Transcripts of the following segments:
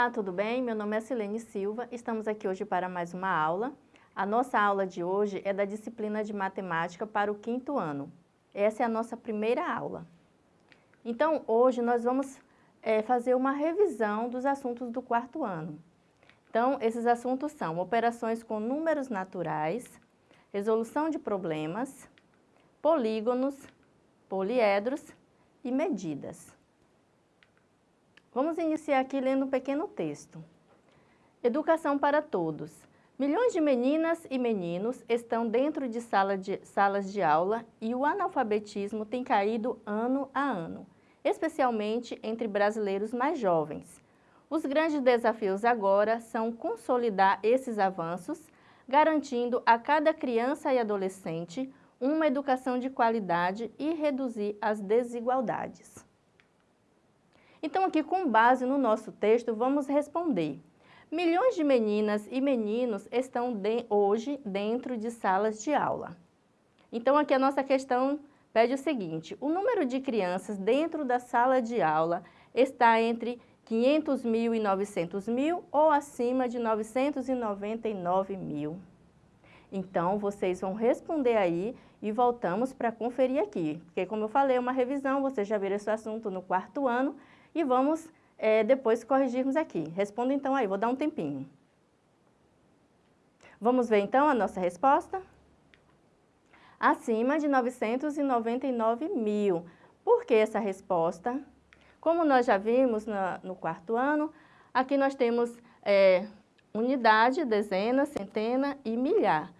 Olá, tudo bem? Meu nome é Silene Silva, estamos aqui hoje para mais uma aula. A nossa aula de hoje é da disciplina de matemática para o quinto ano. Essa é a nossa primeira aula. Então, hoje nós vamos é, fazer uma revisão dos assuntos do quarto ano. Então, esses assuntos são operações com números naturais, resolução de problemas, polígonos, poliedros e medidas. Vamos iniciar aqui lendo um pequeno texto. Educação para todos. Milhões de meninas e meninos estão dentro de, sala de salas de aula e o analfabetismo tem caído ano a ano, especialmente entre brasileiros mais jovens. Os grandes desafios agora são consolidar esses avanços, garantindo a cada criança e adolescente uma educação de qualidade e reduzir as desigualdades. Então, aqui, com base no nosso texto, vamos responder. Milhões de meninas e meninos estão de, hoje dentro de salas de aula. Então, aqui a nossa questão pede o seguinte, o número de crianças dentro da sala de aula está entre 500 mil e 900 mil ou acima de 999 mil? Então, vocês vão responder aí e voltamos para conferir aqui. Porque, como eu falei, é uma revisão, vocês já viram esse assunto no quarto ano, e vamos é, depois corrigirmos aqui. Responda então aí, vou dar um tempinho. Vamos ver então a nossa resposta? Acima de 999 mil. Por que essa resposta? Como nós já vimos na, no quarto ano, aqui nós temos é, unidade, dezena, centena e milhar.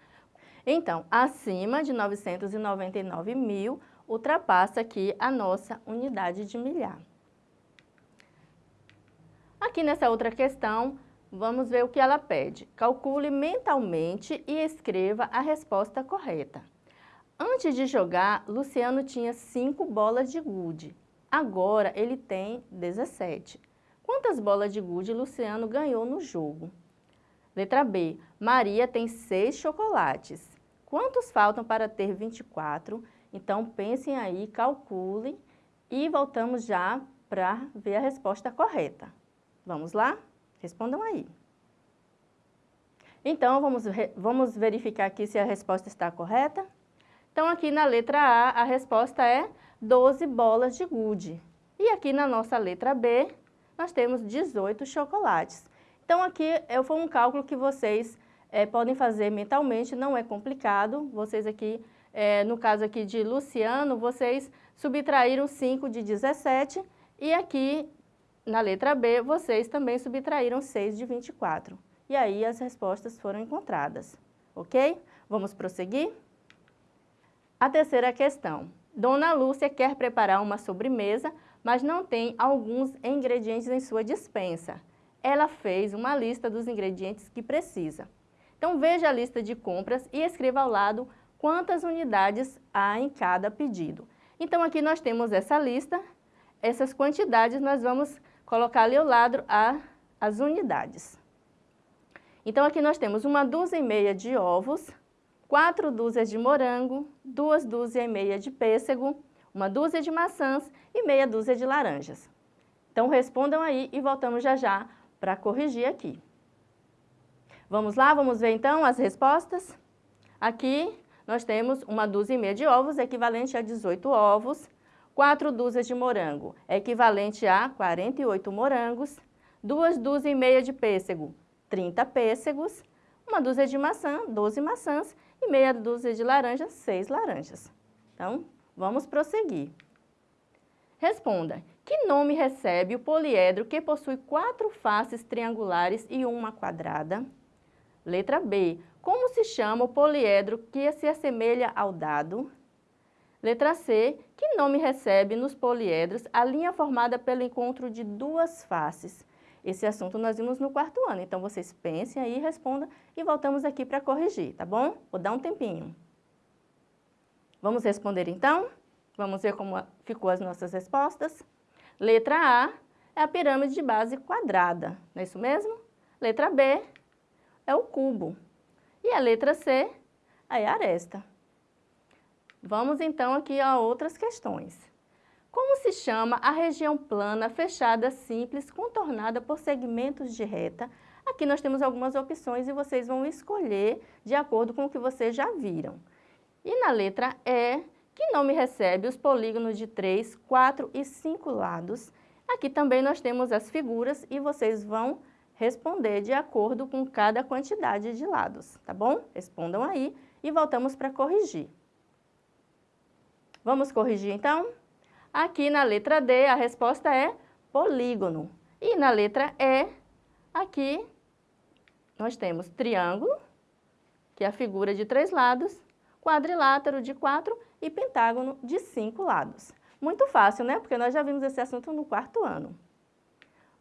Então, acima de 999 mil, ultrapassa aqui a nossa unidade de milhar. Aqui nessa outra questão, vamos ver o que ela pede. Calcule mentalmente e escreva a resposta correta. Antes de jogar, Luciano tinha 5 bolas de gude. Agora ele tem 17. Quantas bolas de gude Luciano ganhou no jogo? Letra B. Maria tem 6 chocolates. Quantos faltam para ter 24? Então pensem aí, calculem e voltamos já para ver a resposta correta. Vamos lá? Respondam aí. Então, vamos, vamos verificar aqui se a resposta está correta. Então, aqui na letra A, a resposta é 12 bolas de gude. E aqui na nossa letra B, nós temos 18 chocolates. Então, aqui foi um cálculo que vocês é, podem fazer mentalmente, não é complicado. Vocês aqui, é, no caso aqui de Luciano, vocês subtraíram 5 de 17 e aqui na letra B, vocês também subtraíram 6 de 24. E aí as respostas foram encontradas, ok? Vamos prosseguir? A terceira questão. Dona Lúcia quer preparar uma sobremesa, mas não tem alguns ingredientes em sua dispensa. Ela fez uma lista dos ingredientes que precisa. Então veja a lista de compras e escreva ao lado quantas unidades há em cada pedido. Então aqui nós temos essa lista, essas quantidades nós vamos colocar ali ao lado a, as unidades. Então, aqui nós temos uma dúzia e meia de ovos, quatro dúzias de morango, duas dúzias e meia de pêssego, uma dúzia de maçãs e meia dúzia de laranjas. Então, respondam aí e voltamos já já para corrigir aqui. Vamos lá, vamos ver então as respostas? Aqui nós temos uma dúzia e meia de ovos, equivalente a 18 ovos, 4 dúzias de morango, equivalente a 48 morangos, 2 dúzias e meia de pêssego, 30 pêssegos, uma dúzia de maçã, 12 maçãs e meia dúzia de laranjas, 6 laranjas. Então, vamos prosseguir. Responda, que nome recebe o poliedro que possui quatro faces triangulares e uma quadrada? Letra B, como se chama o poliedro que se assemelha ao dado? Letra C, que nome recebe nos poliedros a linha formada pelo encontro de duas faces? Esse assunto nós vimos no quarto ano, então vocês pensem aí, respondam e voltamos aqui para corrigir, tá bom? Vou dar um tempinho. Vamos responder então? Vamos ver como ficou as nossas respostas. Letra A é a pirâmide de base quadrada, não é isso mesmo? Letra B é o cubo. E a letra C é a aresta. Vamos então aqui a outras questões. Como se chama a região plana, fechada, simples, contornada por segmentos de reta? Aqui nós temos algumas opções e vocês vão escolher de acordo com o que vocês já viram. E na letra E, que nome recebe os polígonos de 3, 4 e 5 lados? Aqui também nós temos as figuras e vocês vão responder de acordo com cada quantidade de lados, tá bom? Respondam aí e voltamos para corrigir. Vamos corrigir então? Aqui na letra D, a resposta é polígono. E na letra E, aqui, nós temos triângulo, que é a figura de três lados, quadrilátero de quatro e pentágono de cinco lados. Muito fácil, né? Porque nós já vimos esse assunto no quarto ano.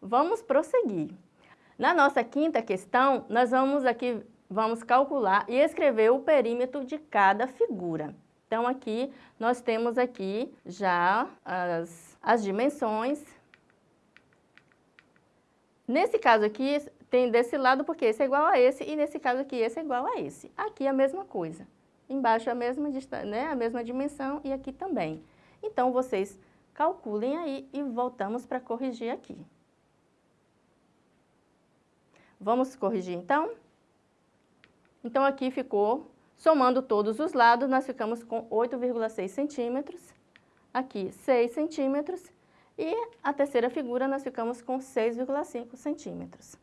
Vamos prosseguir. Na nossa quinta questão, nós vamos aqui, vamos calcular e escrever o perímetro de cada figura. Então, aqui, nós temos aqui já as, as dimensões. Nesse caso aqui, tem desse lado porque esse é igual a esse, e nesse caso aqui, esse é igual a esse. Aqui a mesma coisa. Embaixo a mesma, né, a mesma dimensão e aqui também. Então, vocês calculem aí e voltamos para corrigir aqui. Vamos corrigir então? Então, aqui ficou Somando todos os lados, nós ficamos com 8,6 centímetros, aqui 6 centímetros, e a terceira figura nós ficamos com 6,5 centímetros.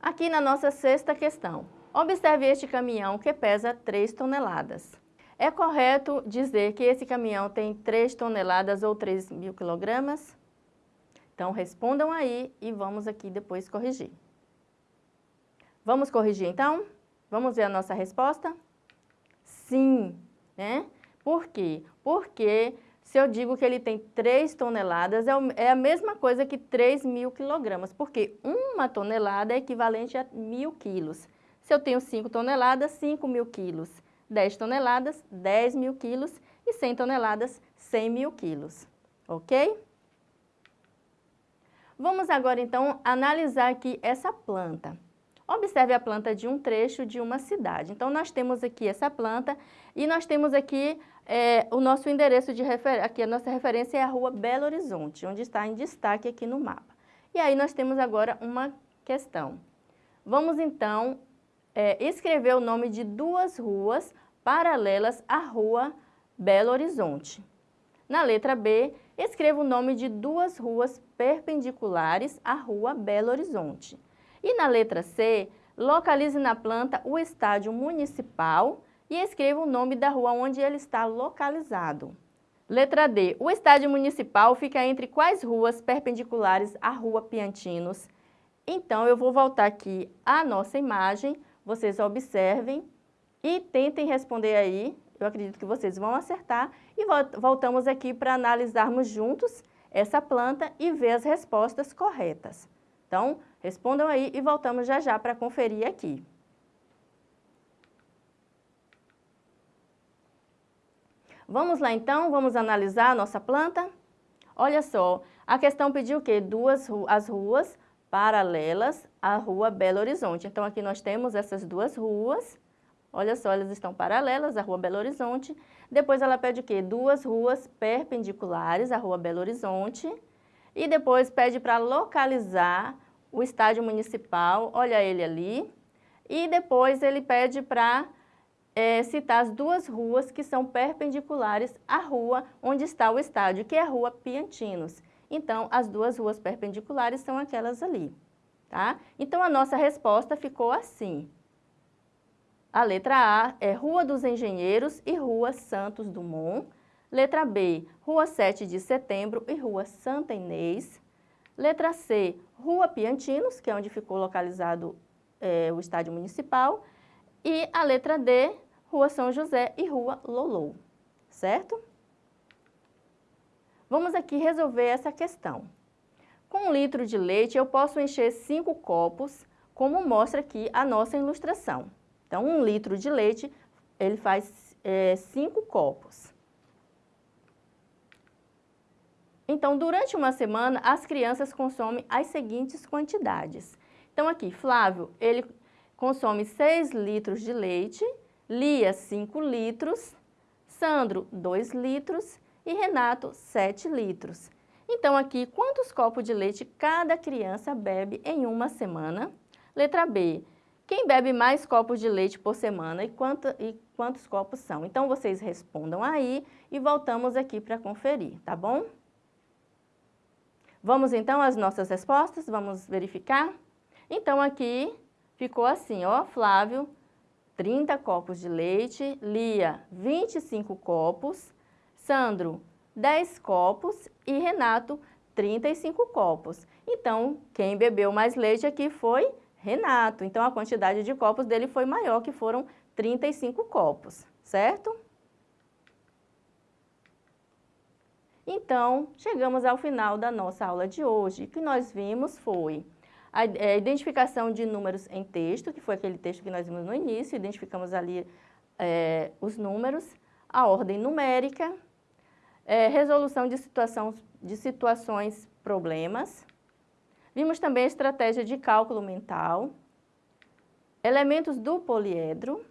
Aqui na nossa sexta questão, observe este caminhão que pesa 3 toneladas. É correto dizer que esse caminhão tem 3 toneladas ou 3 mil quilogramas? Então, respondam aí e vamos aqui depois corrigir. Vamos corrigir então? Vamos ver a nossa resposta? Sim, né? Por quê? Porque se eu digo que ele tem 3 toneladas, é, é a mesma coisa que 3 mil quilogramas, porque uma tonelada é equivalente a mil quilos. Se eu tenho 5 toneladas, 5 mil quilos. 10 toneladas, 10 mil quilos. E 100 toneladas, 100 mil quilos. Ok? Vamos agora, então, analisar aqui essa planta. Observe a planta de um trecho de uma cidade. Então, nós temos aqui essa planta e nós temos aqui é, o nosso endereço de referência, aqui a nossa referência é a rua Belo Horizonte, onde está em destaque aqui no mapa. E aí nós temos agora uma questão. Vamos então é, escrever o nome de duas ruas paralelas à rua Belo Horizonte. Na letra B, escreva o nome de duas ruas perpendiculares à rua Belo Horizonte. E na letra C, localize na planta o estádio municipal e escreva o nome da rua onde ele está localizado. Letra D. O estádio municipal fica entre quais ruas perpendiculares à rua Piantinos? Então, eu vou voltar aqui à nossa imagem, vocês observem e tentem responder aí. Eu acredito que vocês vão acertar e voltamos aqui para analisarmos juntos essa planta e ver as respostas corretas. Então, respondam aí e voltamos já já para conferir aqui. Vamos lá então, vamos analisar a nossa planta? Olha só, a questão pediu o quê? Duas as ruas paralelas à rua Belo Horizonte. Então, aqui nós temos essas duas ruas. Olha só, elas estão paralelas à rua Belo Horizonte. Depois ela pede o quê? Duas ruas perpendiculares à rua Belo Horizonte e depois pede para localizar o estádio municipal, olha ele ali, e depois ele pede para é, citar as duas ruas que são perpendiculares à rua onde está o estádio, que é a rua Piantinos. Então, as duas ruas perpendiculares são aquelas ali, tá? Então, a nossa resposta ficou assim. A letra A é Rua dos Engenheiros e Rua Santos Dumont. Letra B, Rua 7 de Setembro e Rua Santa Inês. Letra C, Rua Piantinos, que é onde ficou localizado é, o estádio municipal. E a letra D, Rua São José e Rua Lolou, certo? Vamos aqui resolver essa questão. Com um litro de leite, eu posso encher cinco copos, como mostra aqui a nossa ilustração. Então, um litro de leite, ele faz é, cinco copos. Então, durante uma semana, as crianças consomem as seguintes quantidades. Então, aqui, Flávio, ele consome 6 litros de leite, Lia, 5 litros, Sandro, 2 litros e Renato 7 litros. Então, aqui, quantos copos de leite cada criança bebe em uma semana? Letra B, quem bebe mais copos de leite por semana e, quanto, e quantos copos são? Então, vocês respondam aí e voltamos aqui para conferir, tá bom? Vamos então às nossas respostas, vamos verificar? Então, aqui ficou assim, ó, Flávio, 30 copos de leite, Lia, 25 copos, Sandro, 10 copos e Renato, 35 copos. Então, quem bebeu mais leite aqui foi Renato. Então, a quantidade de copos dele foi maior, que foram 35 copos, certo? Então, chegamos ao final da nossa aula de hoje. O que nós vimos foi a, é, identificação de números em texto, que foi aquele texto que nós vimos no início, identificamos ali é, os números, a ordem numérica, é, resolução de, situação, de situações, problemas. Vimos também a estratégia de cálculo mental, elementos do poliedro,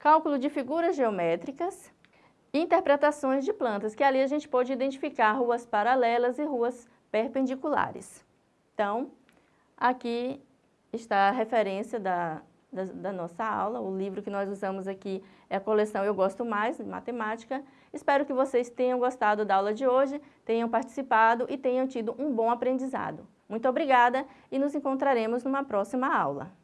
cálculo de figuras geométricas, interpretações de plantas, que ali a gente pode identificar ruas paralelas e ruas perpendiculares. Então, aqui está a referência da, da, da, nossa aula, o livro que nós usamos aqui é a coleção Eu Gosto Mais, de Matemática. Espero que vocês tenham gostado da aula de hoje, tenham participado e tenham tido um bom aprendizado. Muito obrigada e nos encontraremos numa próxima aula.